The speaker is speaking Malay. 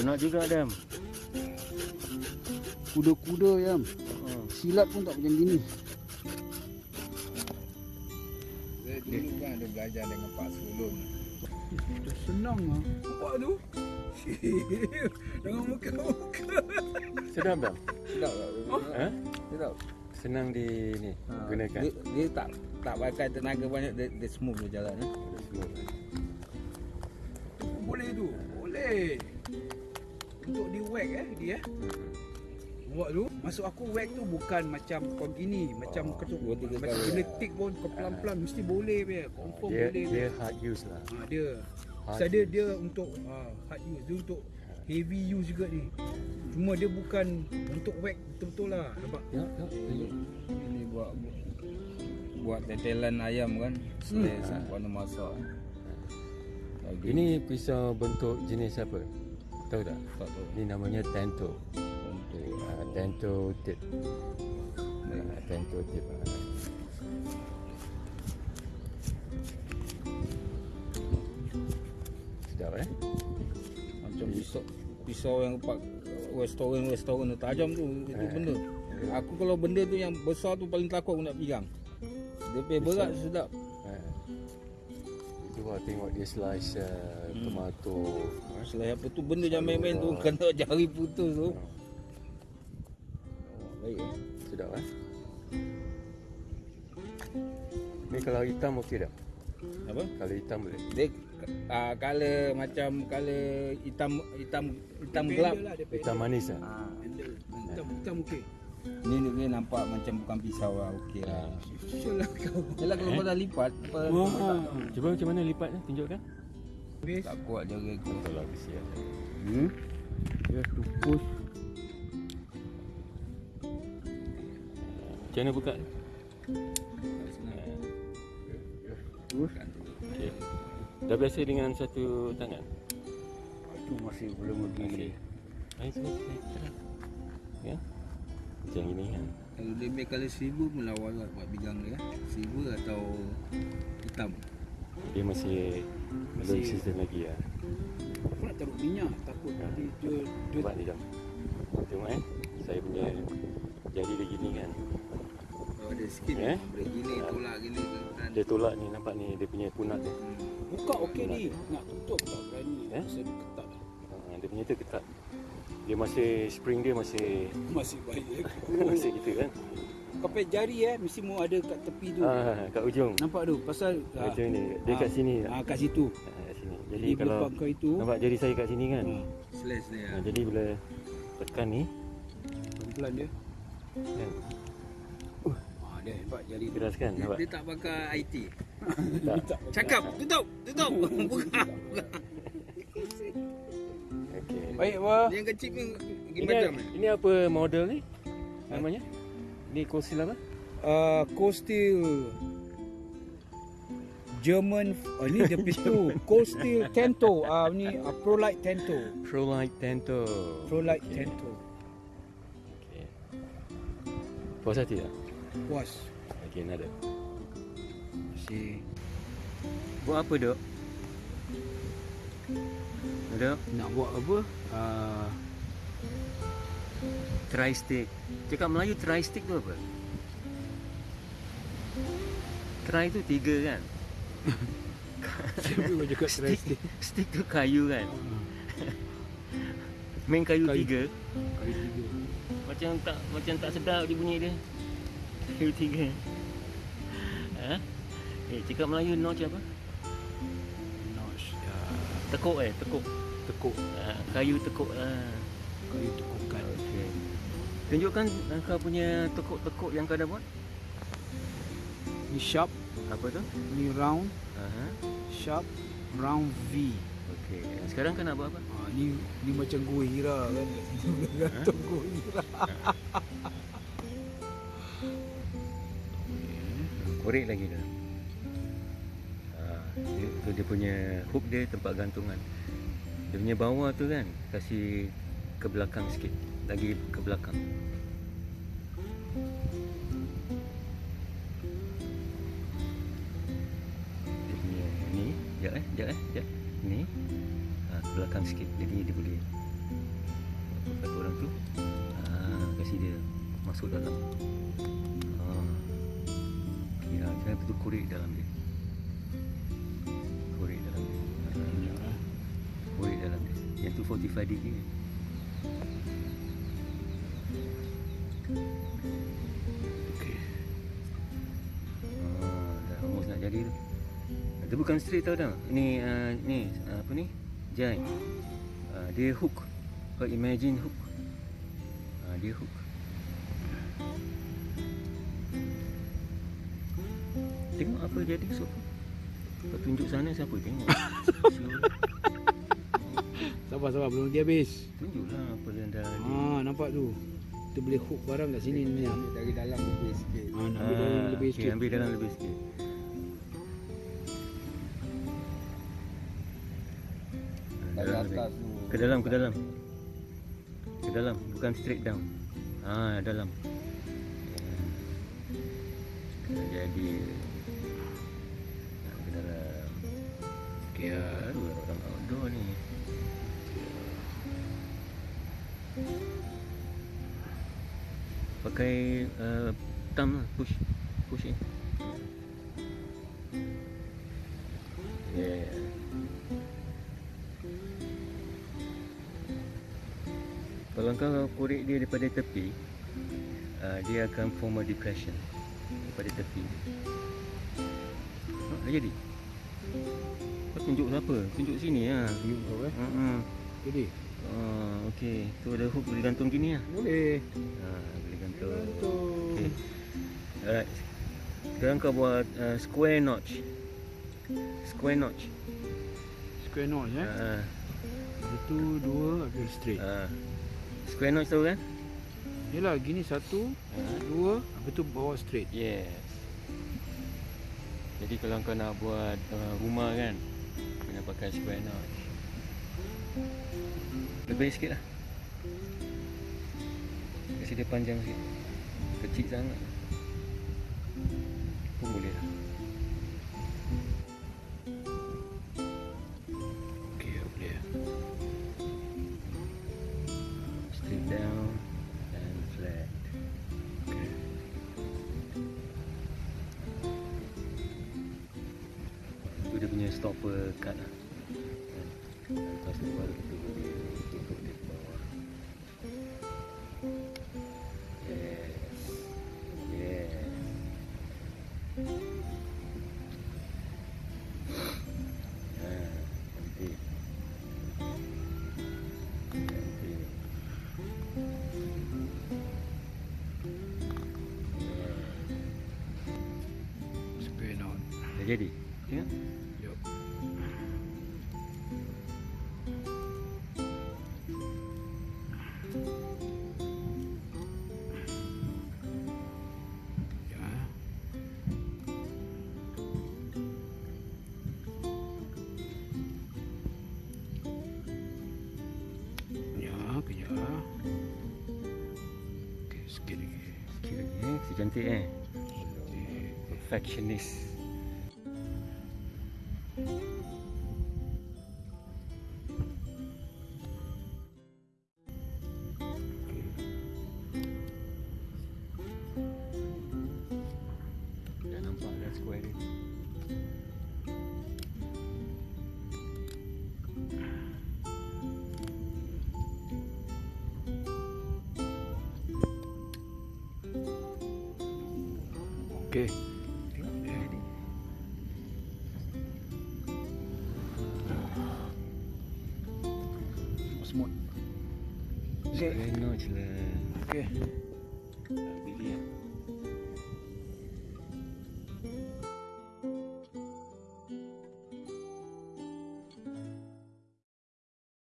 Penat juga Adam. Kuda-kuda ya. Hmm. Silat pun tak macam gini. Dia dulu kan ada belajar dengan Pak Sulung. Dah senang ah. Nampak tu? Jangan muka-muka. Sedap tak? Sedap tak? Ha? Sedap. Senang di ni Ha, gunakan. Dia, dia tak tak pakai tenaga banyak dia, dia smooth dia jalan eh. Boleh tu. Boleh. Untuk di whack eh dia eh. Buat tu Masuk aku whack tu bukan macam kau gini Macam Oh, kau tu dua, tiga Macam kali, kena ya. tick pun Kau pelan-pelan Mesti boleh punya Confirm Dia boleh dia hard use lah. ha, Dia Hard Pasal dia, dia untuk ha, hard use Dia untuk heavy use juga ni Cuma dia bukan Untuk whack betul-betul lah Nampak Ya, ya. tunjuk. Ini buat buat tetelan ayam kan. Hmm. warna masak. Lagi Ini pisau bentuk jenis apa? Tahu tak? tak tahu Ini namanya Tento. untuk Uh, Tento tip. Uh, Tento tip. Uh. Sedap eh? macam pisau pisau yang pak restoran restoran tu tajam tu itu Eh. benda. Aku kalau benda tu yang besar tu paling takut aku nak pegang. Dia punya berat sedap. Lah tengok dia slice uh, tomato. Selain apa tu benda yang main-main tu kena jari putus tu. Oh, Baik eh. sedap eh? Ni kalau hitam okey tak? Apa? Kalau hitam boleh. Dia uh, color macam color hitam hitam hitam gelap. lah. Hitam manis lah. Ha. Handle Hitam, hitam okey Ni dia nampak macam bukan pisau lah okey lah. Kau Yalah kalau kau dah lipat apa Wah. Cuba macam mana lipat ni? Tunjukkan. Habis tak kuat jari aku. Betul lah kesian. Hmm to push Macam mana buka? Okay. Dah biasa dengan satu tangan? Itu masih belum lagi Baik, sini, sini. Tengah. Ya? Macam gini kan? Kalau dia ambil colour silver pun lawa lah buat bidang dia. Silver atau hitam. Dia masih belum Masih- season lagi lah. Aku nak taruh minyak Takut Ya. nanti dia Dia Nampak ni jom. Tengok eh. Saya punya jadi dia gini kan. Kalau ada sikit Eh? boleh gini tolak gini kan. Dia tolak ni nampak ni dia punya punat dia. Hmm. Buka okey ni Nak tutup tak berani Eh? Pasal dia ketat Ha, dia punya tu ketat. Dia masih spring dia masih Masih baik eh. masih gitu kan. Pakai jari eh Mesti mau ada kat tepi tu Ah, kat ujung. Nampak tu Pasal Macam ni. Dia ah, kat sini. ah, Kat situ Ha, kat sini. Jadi Jadi kalau kau itu nampak jari saya kat sini kan. ah, Slash dia. Ha, jadi bila tekan ni Pelan-pelan dia kan. ah, Dia hebat jari tu Keras kan? Dia, Nampak? dia tak pakai IT. Tak. Cakap, tutup, tutup. Buka. Baik apa Dia yang kecil Ini, macam eh. ini apa model ni? Namanya? Ni Cosil apa? uh, Coastal German oh, ni dia pistu Coastal Tento ah ni uh, Prolight Tento Prolight Tento. Prolight Okey. Tento Okey. Puas hati tak? puas Okey, ada. si Buat apa, Dok? Dok, nak buat apa uh, try stick. Cakap Melayu try stick tu apa? Try tu tiga kan? Siapa juga try stick, stick tu kayu kan? Main kayu, Kayu. tiga. Kali tiga Macam tak macam tak sedap dia bunyi dia. Kayu tiga. Ha? Eh, cakap Melayu notch apa? Tekuk eh, tekuk. Tekuk Ha, kayu tekuk lah. Kali tekukan Okey. Tunjukkan kau punya tekuk-tekuk yang kau dah buat. Ni sharp Apa tu? Ni round Aha. Sharp Round V Okey. Sekarang kau nak buat apa? ah, ni, ni macam gua hira kan Gantung gua hira Korek lagi dah. Ha, dia, dia punya hook dia tempat gantungan. Dia punya bawah tu kan kasih ke belakang sikit. Lagi ke belakang. Dia punya ni, jap eh, jap eh, jap. Ni. Ha, ke belakang sikit. Jadi dia boleh satu orang tu ah, Kasih dia Masuk dalam. Okay lah Jangan betul korek dalam dia tu 45 degree. Ah, Dah almost nak jadi tu. Dia bukan straight tau dah. Ni uh, Ni uh, Apa ni? Jai uh, Dia hook. Kau imagine hook. Uh, Dia hook. Tengok apa jadi so Kau tunjuk sana siapa tengok. Sabar sabar belum dia habis. Tunjuklah apa yang dah Ha nampak tu. Kita boleh hook barang kat sini ni. Ha Ambil dari dalam lebih sikit. nak ambil dalam Ah, lebih okay, sikit. ambil dalam lebih sikit Dari dalam lebih. atas tu. Ke dalam, ke dalam. Ke dalam, bukan straight down. Ah, dalam. Jadi Nak ke dalam. Okey ya. Baru orang Pakai uh, thumb lah, push push in. Yeah. Kalau kau korek dia daripada tepi, uh, dia akan form a depression daripada tepi. Ha, dah jadi. Kau tunjuk siapa? Tunjuk sini lah. Tunjuk kau eh. Jadi. Ah, okey. Tu ada hook boleh gantung gini lah. Boleh. Ha, Okey. Alright. Sekarang kau buat uh, square notch. Square notch. Square notch eh. Ha, Satu, dua, habis straight. ha. Square notch tahu kan? Yalah gini satu, Ha. dua, habis tu bawa straight. Yes. Jadi kalau kau nak buat uh, rumah kan, kena pakai square notch. Lebih sikit lah. Dia panjang sikit. Kecil sangat. Pun boleh lah. Okey, boleh. Straight down and flat. Okey. Itu dia punya stopper cut lah. Kan? Lepas tu baru kita boleh tutup dia jadi? Tengok. Jom. Ya. Ya, kejap. Okey, sikit lagi. Sikit lagi. Si cantik eh. Perfectionist. Dah Smooth. Okey. Lah. Okey. Bili lah.